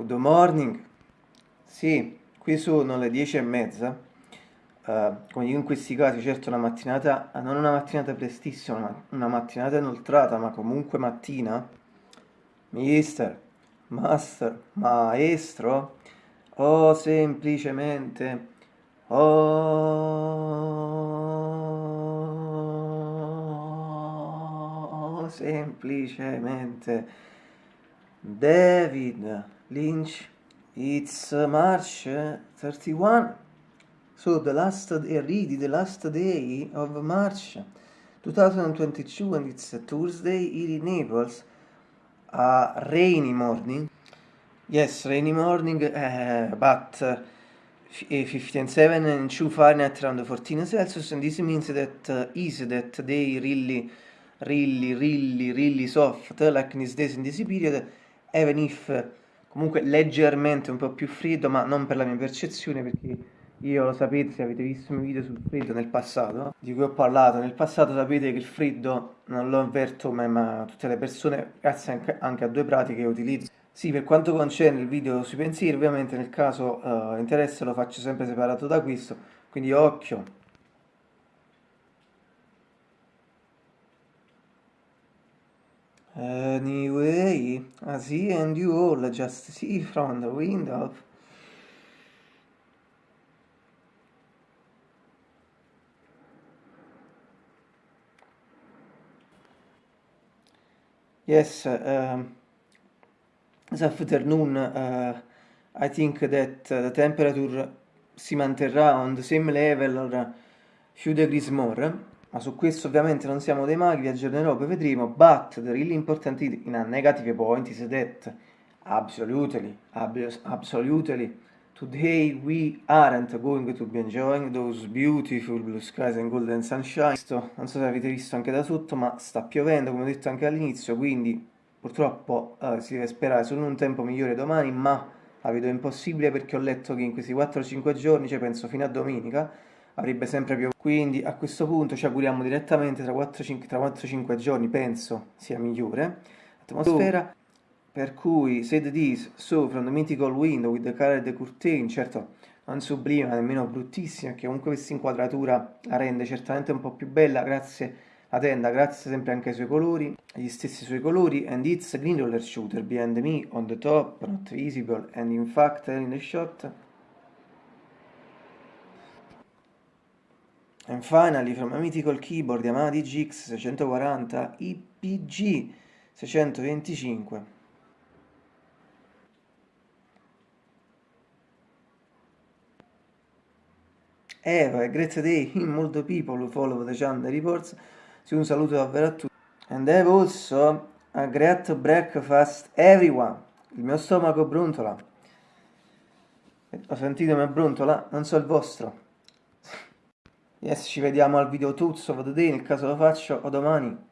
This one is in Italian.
Good morning. Sì, qui sono le dieci e mezza. Uh, come dico in questi casi, certo una mattinata, non una mattinata prestissima, ma una mattinata inoltrata, ma comunque mattina. Mister, master, maestro, o semplicemente, o semplicemente David Lynch, it's March 31. So the last day, the last day of March 2022 and it's Tuesday here in Naples. A rainy morning. Yes, rainy morning, uh, but uh, 57 and 2 Fahrenheit around 14 Celsius and this means that uh, is that they really, really, really, really soft like this days in this period even if comunque leggermente un po' più freddo, ma non per la mia percezione, perché io lo sapete, se avete visto i miei video sul freddo nel passato, di cui ho parlato nel passato, sapete che il freddo non lo avverto mai, ma tutte le persone, grazie anche, a due pratiche che utilizzo. Sì, per quanto concerne il video sui pensieri, ovviamente nel caso uh, interesse lo faccio sempre separato da questo, quindi occhio, Anyway, I see and you all just see from the window. Yes, um, this afternoon uh, I think that uh, the temperature si manterrà on the same level or a few degrees more ma su questo ovviamente non siamo dei maghi, vi aggiornerò, poi vedremo, but the really important in a negative point is that absolutely, absolutely, today we aren't going to be enjoying those beautiful blue skies and golden sunshine. Non so se avete visto anche da sotto, ma sta piovendo, come ho detto anche all'inizio, quindi purtroppo eh, si deve sperare solo un tempo migliore domani, ma la vedo impossibile perché ho letto che in questi 4-5 giorni, cioè penso fino a domenica, avrebbe sempre più quindi a questo punto ci auguriamo direttamente tra 4-5 giorni penso sia migliore atmosfera per cui said this so from the mythical window with the colored curtain certo non sublime ma nemmeno bruttissima che comunque questa inquadratura la rende certamente un po' più bella. Grazie la tenda grazie sempre anche ai suoi colori agli stessi suoi colori. And it's a green roller shooter behind me on the top not visible. And in fact in the shot And finally from a mythical keyboard Yamaha DGX 640 IPG 625 Eva great day in molto people who follow the channel reports. Sì, un saluto davvero a tutti. And have also a great breakfast everyone. Il mio stomaco brontola. Ho sentito me brontola? Non so il vostro Yes, ci vediamo al video Tuzzo, vado te, nel caso lo faccio, o domani.